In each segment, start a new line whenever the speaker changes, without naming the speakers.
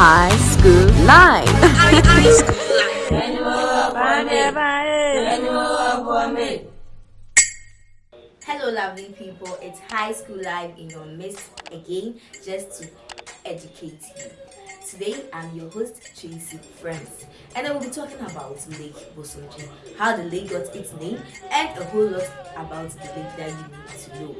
High School Live.
Hello, lovely people. It's High School Live in your midst again, just to educate you. Today, I'm your host, Tracy Friends, and I will be talking about Lake Bosomtwe, how the lake got its name, and a whole lot about the lake that you need to know.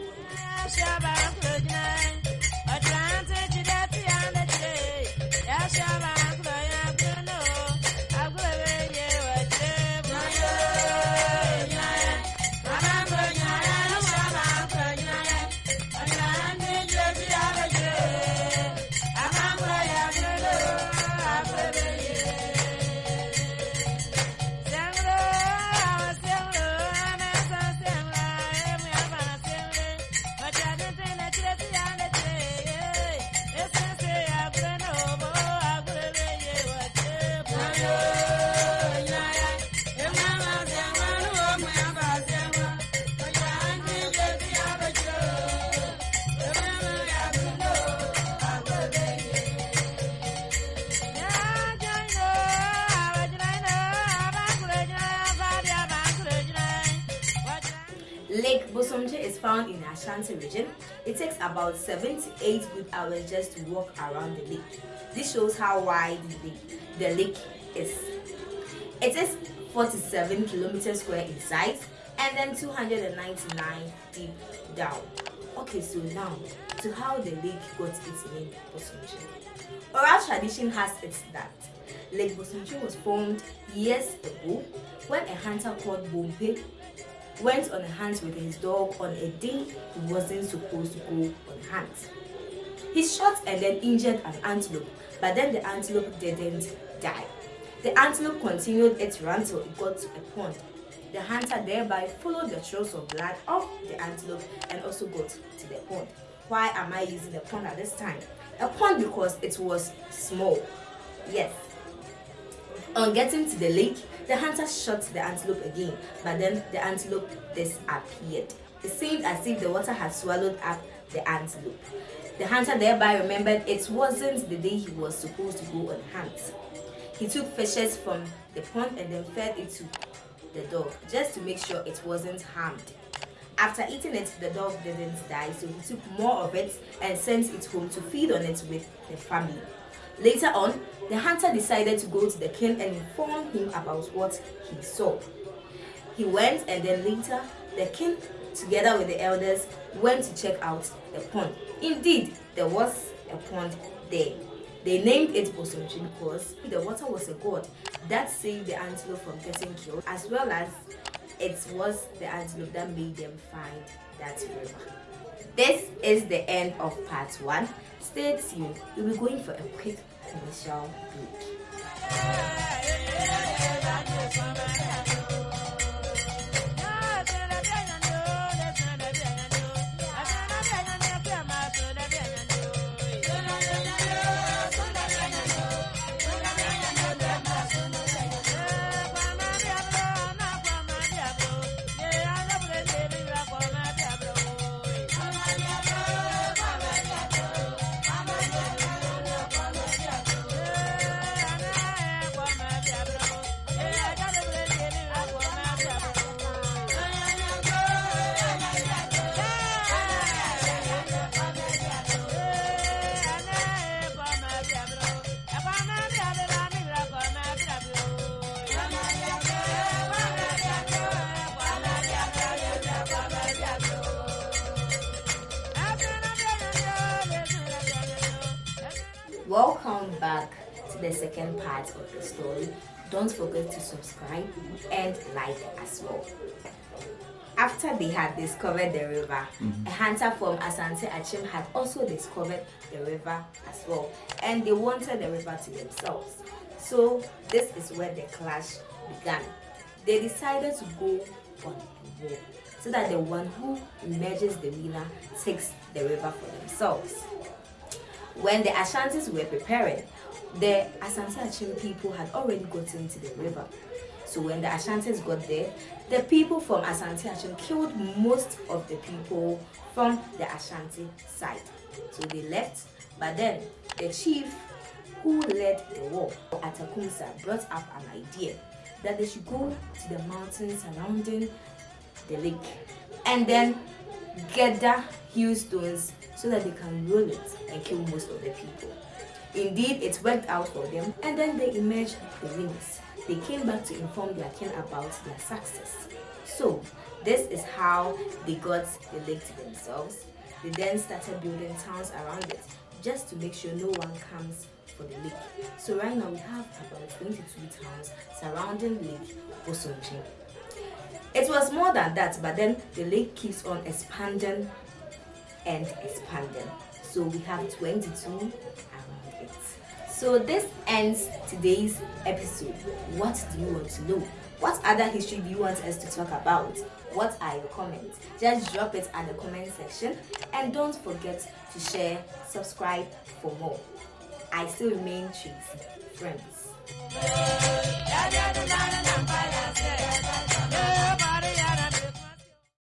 Lake Bosomtwe is found in the Ashanti region. It takes about 7 to 8 good hours just to walk around the lake. This shows how wide the, the lake is. It is 47 kilometers square in size and then 299 deep down. Okay, so now to how the lake got its name Bosomtwe. Oral tradition has it that Lake Bosomtwe was formed years ago when a hunter called Bompe went on a hunt with his dog on a day he wasn't supposed to go on hunt. He shot and then injured an antelope, but then the antelope didn't die. The antelope continued its run till it got to a pond. The hunter thereby followed the trails of blood of the antelope and also got to the pond. Why am I using the pond at this time? A pond because it was small. Yes, on getting to the lake, the hunter shot the antelope again, but then the antelope disappeared. It seemed as if the water had swallowed up the antelope. The hunter thereby remembered it wasn't the day he was supposed to go on hunt. He took fishes from the pond and then fed it to the dog, just to make sure it wasn't harmed. After eating it, the dog didn't die, so he took more of it and sent it home to feed on it with the family. Later on, the hunter decided to go to the king and inform him about what he saw. He went and then later, the king, together with the elders, went to check out the pond. Indeed, there was a pond there. They named it Bosomtwe because the water was a god that saved the antelope from getting killed, as well as it was the antelope that made them find that river. This is the end of part one. Stay tuned. We'll be going for a quick 我们需要。Welcome back to the second part of the story. Don't forget to subscribe and like as well. After they had discovered the river, mm-hmm. a hunter from Asante Akyem had also discovered the river as well, and they wanted the river to themselves. So this is where the clash began. They decided to go on a war so that the one who emerges the winner takes the river for themselves. When the Ashantis were preparing, the Asante people had already gotten to the river. So when the Ashantis got there, the people from Asante killed most of the people from the Ashanti side. So they left, but then the chief who who led the war Atakumsa, brought up an idea that they should go to the mountains surrounding the lake and then gather huge stones so that they can roll it and kill most of the people. Indeed, it worked out for them and then they emerged the winners. They came back to inform their king about their success. So, this is how they got the lake to themselves. They then started building towns around it just to make sure no one comes for the lake. So right now we have about 22 towns surrounding Lake Osonji. It was more than that, but then the lake keeps on expanding and expand them. So we have 22 around it. So this ends today's episode. What do you want to know? What other history do you want us to talk about? What are your comments? Just drop it in the comment section and don't forget to share, subscribe for more. I still remain Tracy. Friends.